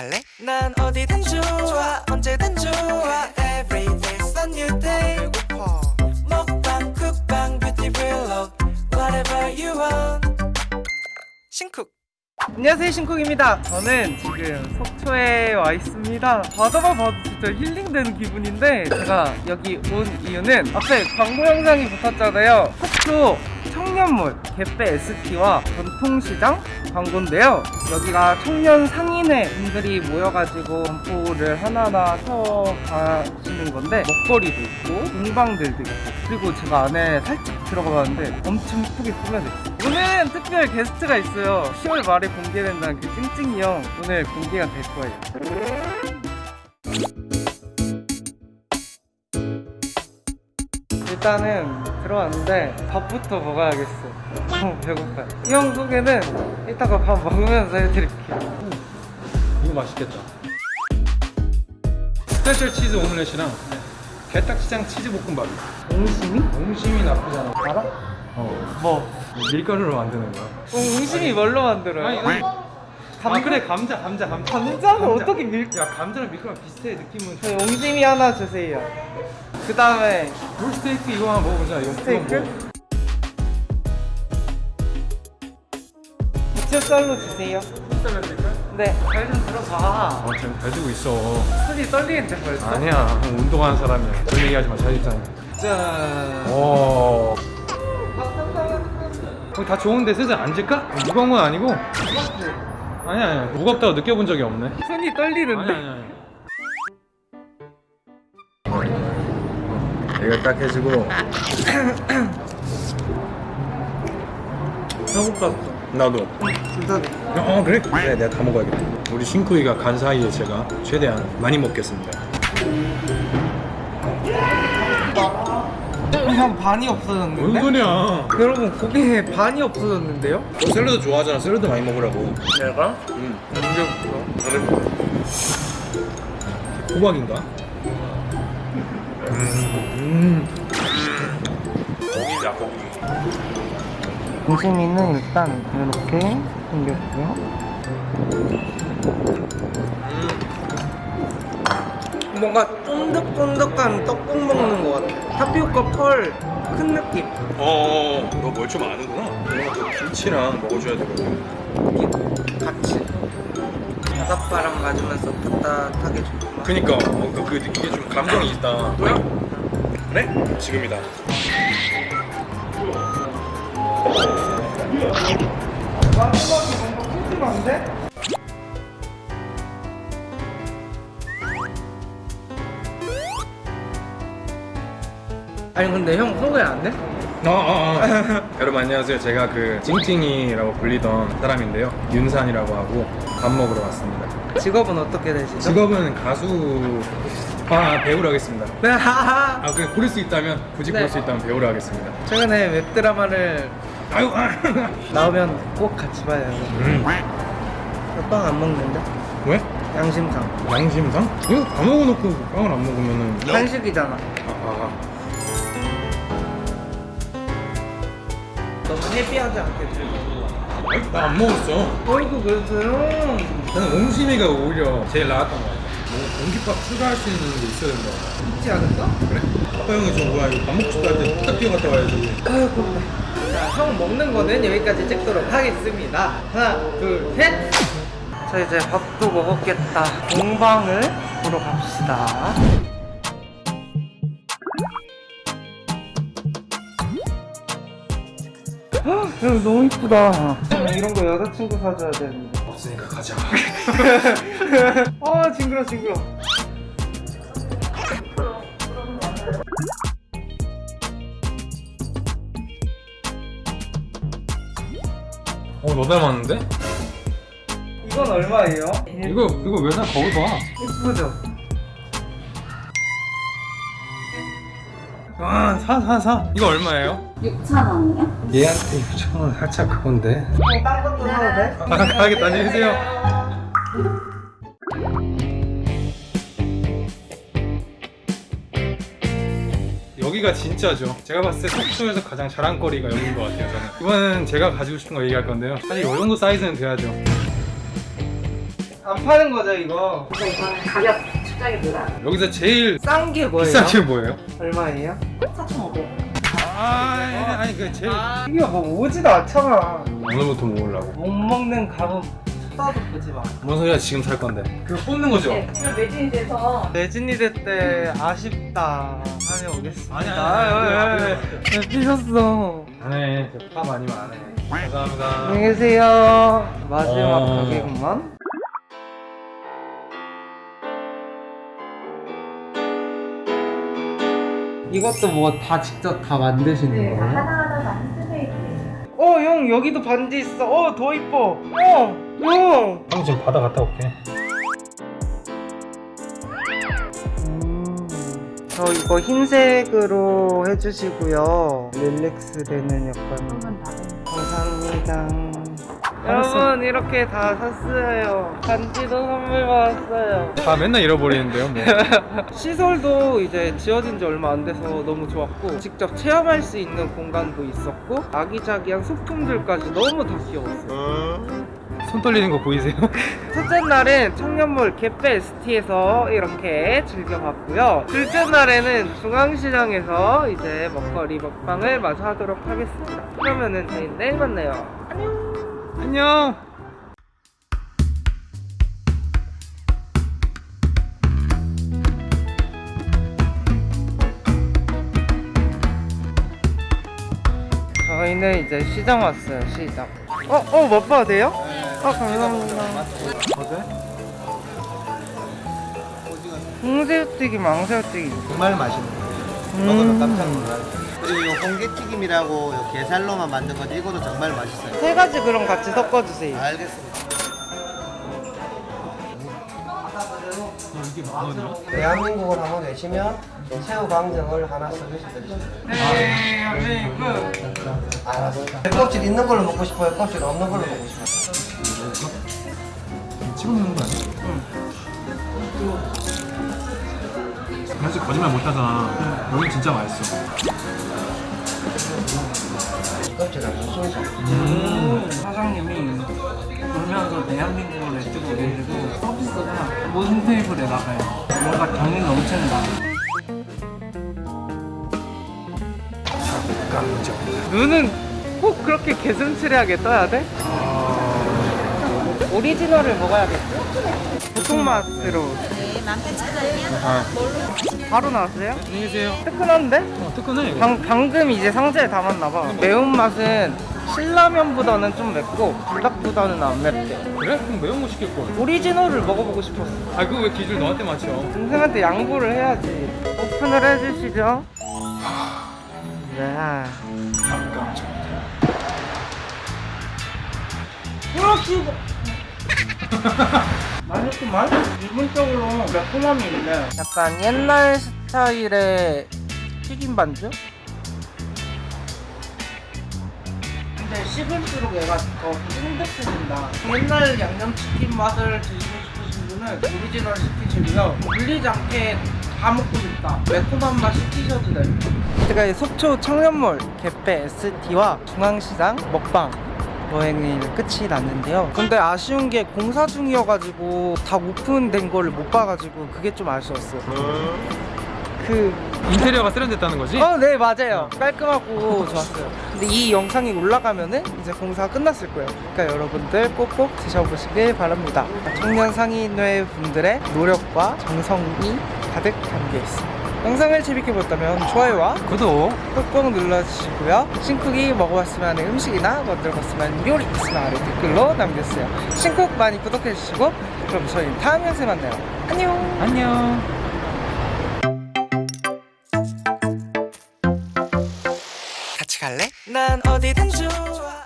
갈래? 난 어디든 좋아 언제든 좋아 Every day's a new day 배고파 먹방 쿡방 뷰티 블록 Whatever you want 신쿡 안녕하세요 신쿡입니다. 저는 지금 속초에 와 있습니다. 바다만 봐도 진짜 힐링되는 기분인데 제가 여기 온 이유는 앞에 광고 영상이 붙었잖아요. 속초 청년몰 개빼 ST와 전통시장 광고인데요. 여기가 청년 상인회 분들이 모여가지고 점포를 하나하나 펴가시는 건데 먹거리도 있고 공방들도 있고. 그리고 제가 안에 살짝 들어가 봤는데 엄청 예쁘게 꾸며졌어요 오늘은 특별 게스트가 있어요 10월 말에 공개된다는 그 찡찡이 형 오늘 공개가 될 거예요 일단은 들어왔는데 밥부터 먹어야겠어 너무 배고파요 이 형 소개는 이따가 밥 먹으면서 해드릴게요 이거 맛있겠다. 스페셜 치즈 오믈렛이랑 게딱지장 치즈 볶음밥. 옹심이? 옹심이 나쁘잖아. 알아? 어. 뭐? 밀가루로 만드는 거야. 어, 옹심이 뭘로 만들어요? 아니, 아니. 아 그래 감자 감자 감자. 감자는 감자. 어떻게 밀... 야 감자랑 밀가루랑 비슷해 느낌은. 저희 옹심이 하나 주세요 그 다음에 롤 스테이크 이거 하나 먹어보자. 이거 스테이크? 부채살로 주세요 쌀면 될까? 네, 잘좀 들어봐 어 지금 잘 주고 있어. 손이 떨리는데 벌써? 아니야 운동하는 사람이야. 그런 얘기하지 마. 잘 있잖아. 짠 오. 거기 다 좋은데 슬슬 앉을까? 무거운 건 아니고. 아니야 아니야 무겁다고 느껴본 적이 없네. 손이 떨리는데 아니 아니 아니. 이거 딱 해주고 배고팠어 나도. 진짜 어 그래? 그래 내가 다 먹어야겠다. 우리 신쿠이가 간 사이에 제가 최대한 많이 먹겠습니다. 형 반이 없어졌는데? 소리야? 여러분 고기에 반이 없어졌는데요? 너 샐러드 좋아하잖아. 샐러드 많이 먹으라고. 내가? 응. 언제부터? 호박인가? 음. 고기다 고기. 옹심이는 일단 이렇게 생겼고요 뭔가 쫀득쫀득한 떡국 먹는 것 같아 타피오카 펄 큰 느낌 어, 너뭘좀 아는구나. 이거 그 김치랑 먹어줘야 되거든. 같이 바닷바람 맞으면서 따뜻하게 좋구만 그니까 어, 그, 그 이게 좀 감정이 있다. 그래? 지금이다. 마지막이 뭔가 푸짐한데? 아니 근데 형 소개 안 돼? 아, 아, 아. 여러분 안녕하세요. 제가 그 찡찡이라고 불리던 사람인데요. 윤산이라고 하고 밥 먹으러 왔습니다. 직업은 어떻게 되시죠? 직업은 가수, 아 배우로 하겠습니다. 네, 아 그냥 고를 수 있다면 굳이 고를 네. 수 있다면 배우로 하겠습니다. 최근에 웹드라마를 아유, 아. 나오면 꼭 같이 봐요 음. 빵안 먹는데? 왜? 양심상 양심상? 이거 다 먹어놓고 빵을 안 먹으면은 한식이잖아 아, 아. 너무 헤비하지 않게 들고 나 안 먹었어. 어이구 그랬어요 나는 옹심이가 오히려 제일 나았던 거 같아. 뭐 공깃밥 추가할 수 있는 게 있어야 된다. 있지 않을까? 그래? 아빠 형이 저 뭐야 이거 밥 먹고 싶다 할때 딱 뛰어갔다 와야지. 아이고 자, 형 먹는 거는 여기까지 찍도록 하겠습니다 하나 둘셋 자 이제 밥도 먹었겠다 공방을 보러 갑시다 헉, 여기 너무 이쁘다 이런 거 여자친구 사줘야 되는데 없으니까 가자. 아 징그러 징그러 어, 너 닮았는데? 이건 얼마예요? 이거 이거 왜 사? 거울 봐. 이쁘죠? 아, 사, 사, 사. 이거 얼마예요? 6,000원이요? 얘한테 6천 원 살짝 그건데. 형, 딴 것도 사도 돼? 아, 가야겠다. 안녕히 계세요. 여기가 진짜죠. 제가 봤을 때 속초에서 가장 자랑거리가 여기인 것 같아요. 저는 이번엔 제가 가지고 싶은 거 얘기할 건데요. 사실 이 정도 사이즈는 돼야죠. 안 파는 거죠 이거? 이거는 가격 측정입니다. 여기서 제일 싼 게 뭐예요? 비싼 게 뭐예요? 얼마예요? 4,500원. 아 아니 그 제일 이거 뭐 오지도 않잖아 오늘부터 모으려고 못 먹는 감은 쳐다도 보지 마 뭔 소리야 지금 살 건데 그거 뽑는 거죠? 네, 이거 매진이 돼서 내진이대 때 아쉽다 다녀오겠습니다 아니, 아니, 아니, 아니, 왜 삐졌어 안해 팝 아니면 안해 감사합니다 안녕히 계세요 마지막 어. 가게구만 이것도 뭐 다 직접 다 만드시는 네, 거예요? 하나하나 다 handmade예요. 어, 형 여기도 반지 있어. 어, 더 이뻐. 어, 형. 형 지금 바다 갔다 올게 음, 저 이거 흰색으로 해주시고요. relax 되는 약간. 감사합니다. 여러분 이렇게 다 샀어요. 반지도 선물 받았어요. 다 맨날 잃어버리는데요 뭐 시설도 이제 지어진 지 얼마 안 돼서 너무 좋았고 직접 체험할 수 있는 공간도 있었고 아기자기한 소품들까지 너무 다 귀여웠어요. 손 떨리는 거 보이세요? 첫째 날은 청년몰 갯배 ST에서 이렇게 즐겨봤고요. 둘째 날에는 중앙시장에서 이제 먹거리 먹방을 마저 하도록 하겠습니다. 그러면은 저희 내일 만나요. 안녕 저희는 이제 시장 왔어요. 시장. 어, 어, 맛봐도 돼요? 아, 감사합니다. 홍새우튀김, 망새우튀김. 정말 맛있는 거예요. 음. 먹으면 깜짝 놀라요. 그리고 이 홍게튀김이라고 요 게살로만 만든 건데 이것도 정말 맛있어요. 세 가지 그럼 같이 섞어주세요. 알겠습니다. 대한민국을 한번 외치면 새우 강정을 하나 서비스 드리겠습니다. 그. 알았어. 껍질 있는 걸로 먹고 싶어요? 껍질 없는 걸로 먹고 싶어요? 찍어 먹는 거 아니야? 사실 거짓말 못 하잖아 여기 진짜 맛있어 껍질 안 순서. 사장님이 돌면서 대한민국을 내주고 계시고 서비스가 모든 테이블에 나가요. 뭔가 정이 넘친다. 눈은 꼭 그렇게 개슴츠레하게 떠야 돼? 오리지널을 먹어야겠지? 보통 맛으로. 네, 18,000원이요? 아 바로 나왔어요? 안녕히 계세요 뜨끈한데? 어 뜨끈해 방, 방금 이제 상자에 담았나봐. 매운맛은 신라면보다는 좀 맵고 불닭보다는 안 맵대. 그래? 그럼 매운 거 시킬 걸 오리지널을 먹어보고 싶었어. 아 그거 왜 기준 너한테 맞춰 동생한테 양보를 해야지. 오픈을 해주시죠. 네. 그렇지. 맛있구만. 기본적으로 매콤함이 있네. 약간 옛날 스타일의 튀김 반죽? 근데 식을수록 얘가 더 쫀득해진다. 옛날 양념치킨 맛을 드시고 싶으신 분은 오리지널 시키시고요. 물리지 않게 다 먹고 싶다. 매콤한 맛 시키셔도 돼요. 제가 이 속초 청년몰 갯배 ST와 중앙시장 먹방 여행이 끝이 났는데요. 근데 아쉬운 게 공사 중이어가지고 다 오픈된 거를 못 봐가지고 그게 좀 아쉬웠어요. 그 인테리어가 세련됐다는 거지? 어, 네, 맞아요. 깔끔하고 좋았어요. 근데 이 영상이 올라가면은 이제 공사가 끝났을 거예요. 그러니까 여러분들 꼭꼭 드셔보시길 바랍니다. 청년 상인회 분들의 노력과 정성이 가득 담겨 있습니다. 영상을 재밌게 보셨다면 좋아요와 구독 꾹꾹 눌러주시고요. 신쿡이 먹어봤으면 하는 음식이나 만들어봤으면 하는 요리 있으면 아래 댓글로 남겨주세요. 신쿡 많이 구독해주시고 그럼 저희 다음 영상에 만나요. 안녕! 안녕 같이 갈래? 난 어디든 좋아